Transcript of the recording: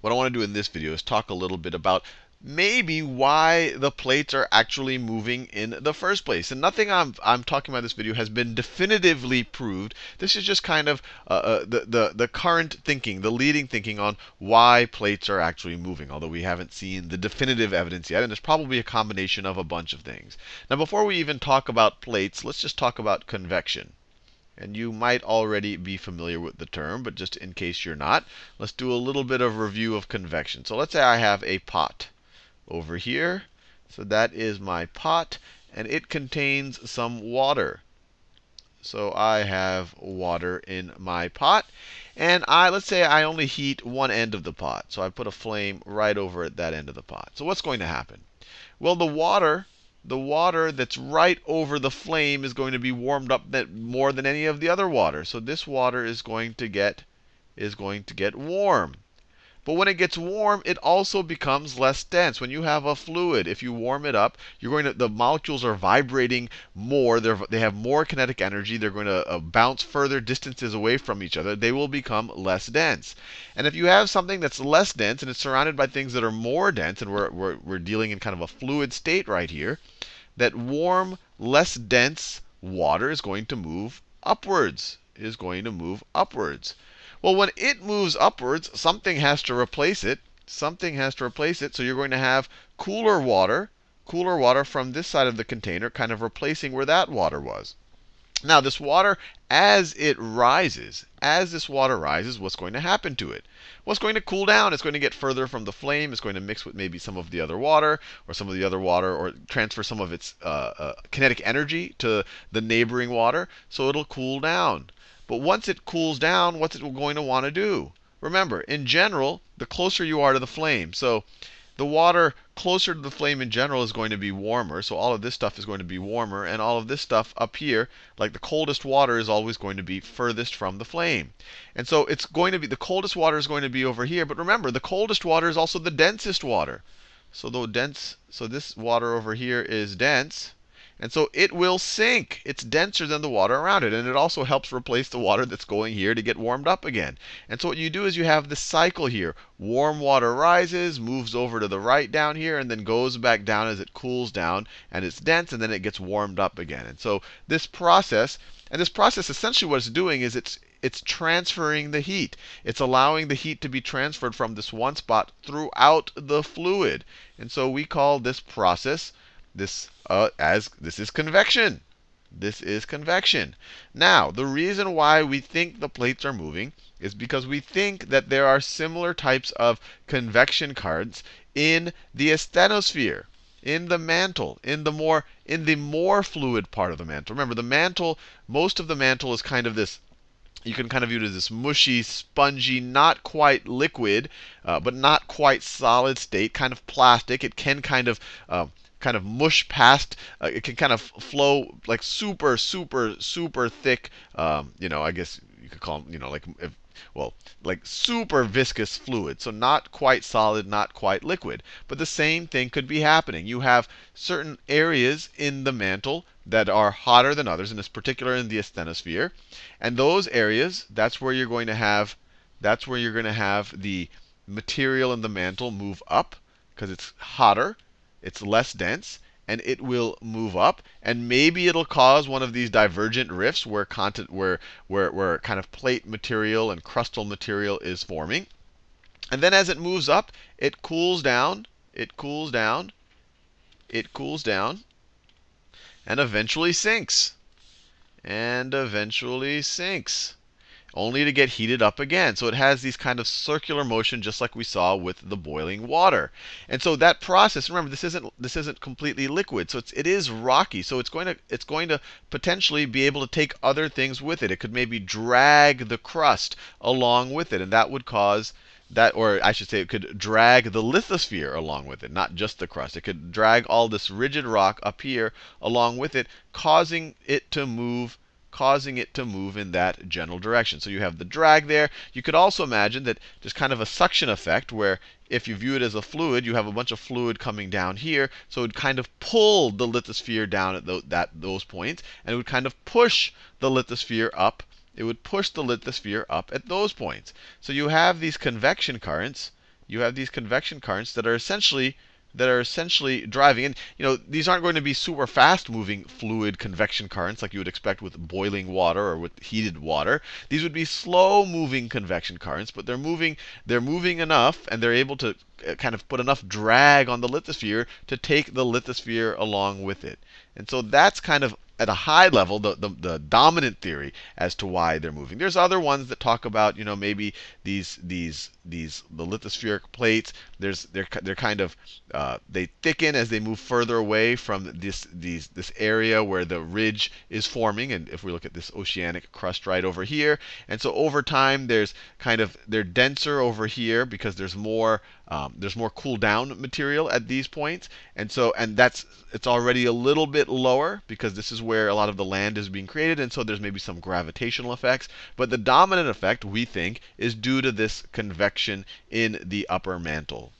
what I want to do in this video is talk a little bit about maybe why the plates are actually moving in the first place. And nothing I'm, I'm talking about in this video has been definitively proved. This is just kind of uh, uh, the, the, the current thinking, the leading thinking on why plates are actually moving, although we haven't seen the definitive evidence yet. And it's probably a combination of a bunch of things. Now, before we even talk about plates, let's just talk about convection. And you might already be familiar with the term, but just in case you're not, let's do a little bit of review of convection. So let's say I have a pot over here. So that is my pot, and it contains some water. So I have water in my pot. And I let's say I only heat one end of the pot. So I put a flame right over at that end of the pot. So what's going to happen? Well, the water the water that's right over the flame is going to be warmed up more than any of the other water. So this water is going to get is going to get warm. But when it gets warm, it also becomes less dense. When you have a fluid, if you warm it up, you're going to the molecules are vibrating more. They're, they have more kinetic energy. They're going to uh, bounce further distances away from each other. They will become less dense. And if you have something that's less dense and it's surrounded by things that are more dense, and we're, we're, we're dealing in kind of a fluid state right here, that warm, less dense water is going to move upwards. Is going to move upwards. Well, when it moves upwards, something has to replace it. Something has to replace it. So you're going to have cooler water, cooler water from this side of the container, kind of replacing where that water was. Now, this water, as it rises, as this water rises, what's going to happen to it? It's going to cool down. It's going to get further from the flame. It's going to mix with maybe some of the other water, or some of the other water, or transfer some of its uh, uh, kinetic energy to the neighboring water. So it'll cool down. But once it cools down, what's it going to want to do? Remember, in general, the closer you are to the flame. So the water closer to the flame in general is going to be warmer. So all of this stuff is going to be warmer. And all of this stuff up here, like the coldest water, is always going to be furthest from the flame. And so it's going to be the coldest water is going to be over here. But remember, the coldest water is also the densest water. So the dense, so this water over here is dense. And so it will sink. It's denser than the water around it. And it also helps replace the water that's going here to get warmed up again. And so what you do is you have this cycle here. Warm water rises, moves over to the right down here, and then goes back down as it cools down. And it's dense, and then it gets warmed up again. And so this process, and this process essentially what it's doing is it's it's transferring the heat. It's allowing the heat to be transferred from this one spot throughout the fluid. And so we call this process this uh, as this is convection. This is convection. Now, the reason why we think the plates are moving is because we think that there are similar types of convection currents in the asthenosphere, in the mantle, in the more in the more fluid part of the mantle. Remember, the mantle, most of the mantle is kind of this you can kind of view it as this mushy, spongy, not quite liquid, uh, but not quite solid state, kind of plastic. It can kind of uh, kind of mush past. Uh, it can kind of flow like super, super, super thick. Um, you know, I guess you could call them, you know, like if, well, like super viscous fluid. So not quite solid, not quite liquid. But the same thing could be happening. You have certain areas in the mantle that are hotter than others, and it's particular in the asthenosphere. And those areas, that's where you're going to have, that's where you're going to have the material in the mantle move up because it's hotter it's less dense, and it will move up. And maybe it'll cause one of these divergent rifts where content where where where kind of plate material and crustal material is forming. And then as it moves up, it cools down, it cools down, it cools down, and eventually sinks. And eventually sinks only to get heated up again. So it has these kind of circular motion, just like we saw with the boiling water. And so that process, remember, this isn't this isn't completely liquid, so it's, it is rocky. So it's going to it's going to potentially be able to take other things with it. It could maybe drag the crust along with it, and that would cause that, or I should say, it could drag the lithosphere along with it, not just the crust. It could drag all this rigid rock up here along with it, causing it to move causing it to move in that general direction. So you have the drag there. You could also imagine that there's kind of a suction effect where if you view it as a fluid, you have a bunch of fluid coming down here. So it would kind of pull the lithosphere down at that, those points, and it would kind of push the lithosphere up. It would push the lithosphere up at those points. So you have these convection currents you have these convection currents that are essentially that are essentially driving. And you know, these aren't going to be super fast moving fluid convection currents like you would expect with boiling water or with heated water. These would be slow moving convection currents, but they're moving they're moving enough and they're able to kind of put enough drag on the lithosphere to take the lithosphere along with it. And so that's kind of at a high level, the, the, the, dominant theory as to why they're moving. There's other ones that talk about, you know, maybe these these these the lithospheric plates. There's they're they're kind of uh, they thicken as they move further away from this these this area where the ridge is forming. And if we look at this oceanic crust right over here, and so over time there's kind of they're denser over here because there's more um, there's more cool down material at these points, and so and that's it's already a little bit lower because this is where a lot of the land is being created, and so there's maybe some gravitational effects. But the dominant effect, we think, is due to this convection in the upper mantle.